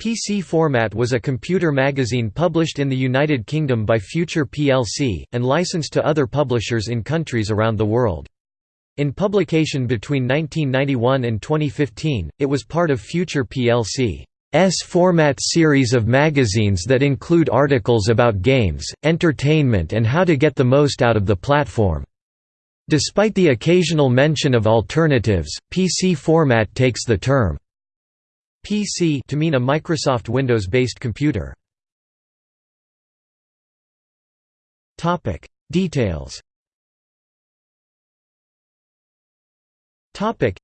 PC Format was a computer magazine published in the United Kingdom by Future plc, and licensed to other publishers in countries around the world. In publication between 1991 and 2015, it was part of Future plc's format series of magazines that include articles about games, entertainment and how to get the most out of the platform. Despite the occasional mention of alternatives, PC Format takes the term PC to mean a Microsoft Windows-based computer. Topic: Details. Topic: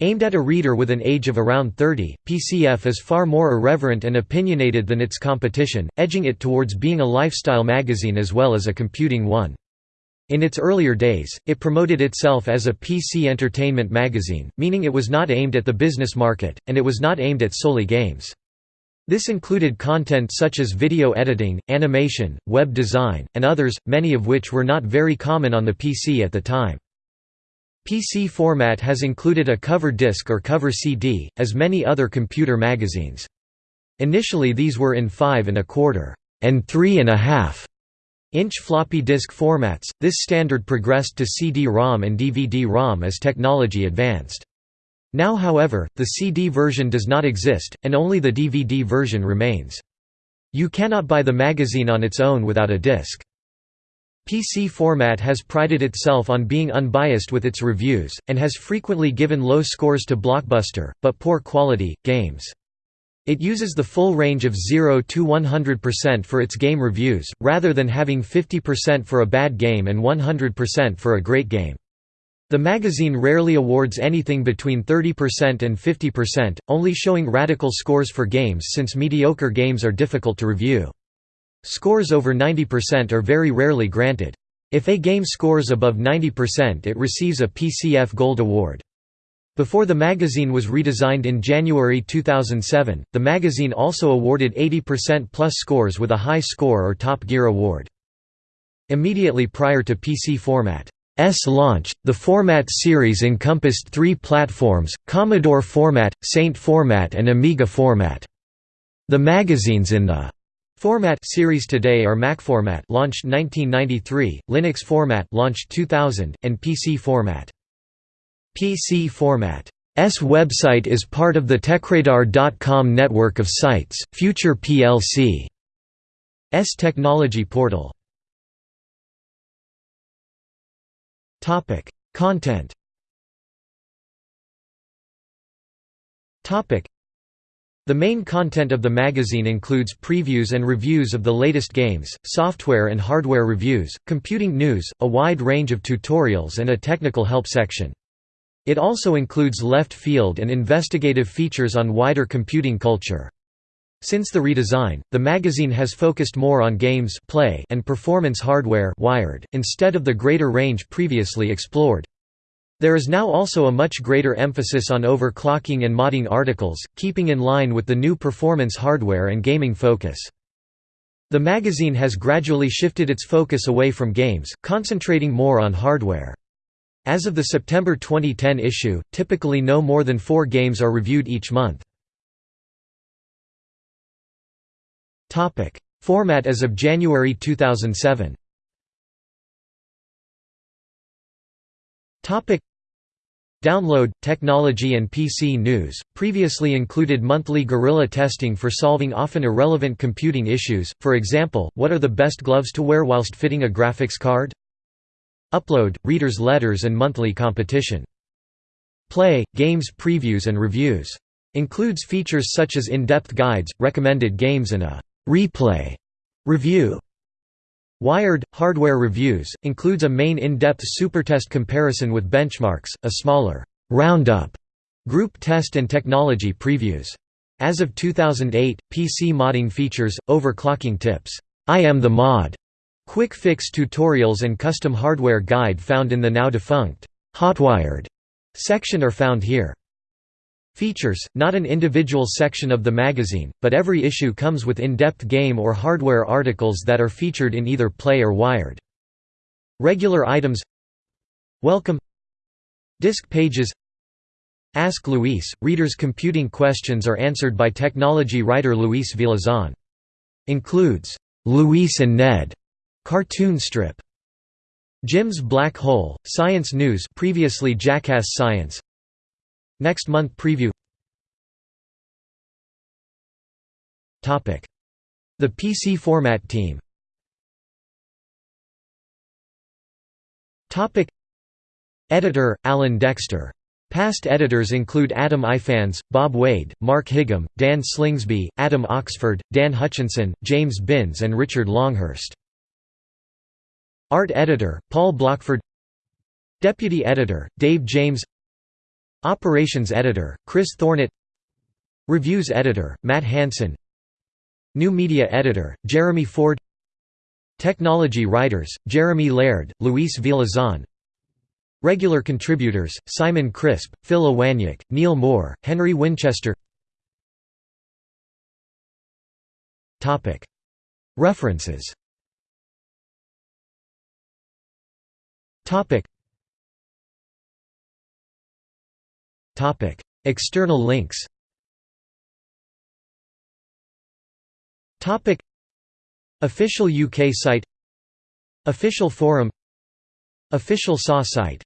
Aimed at a reader with an age of around 30, PCF is far more irreverent and opinionated than its competition, edging it towards being a lifestyle magazine as well as a computing one. In its earlier days, it promoted itself as a PC entertainment magazine, meaning it was not aimed at the business market, and it was not aimed at solely games. This included content such as video editing, animation, web design, and others, many of which were not very common on the PC at the time. PC format has included a cover disc or cover CD, as many other computer magazines. Initially these were in 5 and a quarter and 3 and a half Inch floppy disk formats, this standard progressed to CD-ROM and DVD-ROM as technology advanced. Now however, the CD version does not exist, and only the DVD version remains. You cannot buy the magazine on its own without a disc. PC format has prided itself on being unbiased with its reviews, and has frequently given low scores to blockbuster, but poor quality, games. It uses the full range of 0 to 100% for its game reviews, rather than having 50% for a bad game and 100% for a great game. The magazine rarely awards anything between 30% and 50%, only showing radical scores for games since mediocre games are difficult to review. Scores over 90% are very rarely granted. If a game scores above 90% it receives a PCF Gold Award. Before the magazine was redesigned in January 2007, the magazine also awarded 80% plus scores with a high score or Top Gear award. Immediately prior to PC Format's launch, the Format series encompassed three platforms, Commodore Format, Saint Format and Amiga Format. The magazines in the Format series today are Mac Format launched 1993, Linux Format launched 2000, and PC Format. PC format. S website is part of the TechRadar.com network of sites, Future plc. S technology portal. Topic: Content. Topic: The main content of the magazine includes previews and reviews of the latest games, software and hardware reviews, computing news, a wide range of tutorials and a technical help section. It also includes left field and investigative features on wider computing culture. Since the redesign, the magazine has focused more on games play and performance hardware wired, instead of the greater range previously explored. There is now also a much greater emphasis on overclocking and modding articles, keeping in line with the new performance hardware and gaming focus. The magazine has gradually shifted its focus away from games, concentrating more on hardware. As of the September 2010 issue, typically no more than four games are reviewed each month. Format as of January 2007 Download, technology and PC news, previously included monthly guerrilla testing for solving often irrelevant computing issues, for example, what are the best gloves to wear whilst fitting a graphics card? Upload, readers' letters and monthly competition. Play, games previews and reviews. Includes features such as in-depth guides, recommended games and a «replay» review. Wired, hardware reviews, includes a main in-depth supertest comparison with benchmarks, a smaller «roundup» group test and technology previews. As of 2008, PC modding features, overclocking tips, I am the mod, Quick fix tutorials and custom hardware guide found in the now defunct Hotwired section are found here. Features, not an individual section of the magazine, but every issue comes with in-depth game or hardware articles that are featured in either Play or Wired. Regular items Welcome Disc pages Ask Luis, readers' computing questions are answered by technology writer Luis Villazon. Includes, "'Luis and Ned' cartoon strip. Jim's Black Hole, Science News previously Jackass Science. Next month preview. The PC Format Team. Editor, Alan Dexter. Past editors include Adam Ifans, Bob Wade, Mark Higham, Dan Slingsby, Adam Oxford, Dan Hutchinson, James Binns and Richard Longhurst. Art editor, Paul Blockford. Deputy editor, Dave James. Operations editor, Chris Thornett. Reviews editor, Matt Hanson New media editor, Jeremy Ford. Technology writers, Jeremy Laird, Luis Villazon Regular contributors, Simon Crisp, Phil Iwaniuk, Neil Moore, Henry Winchester. References External links. Official UK site. Official forum. Official SAW site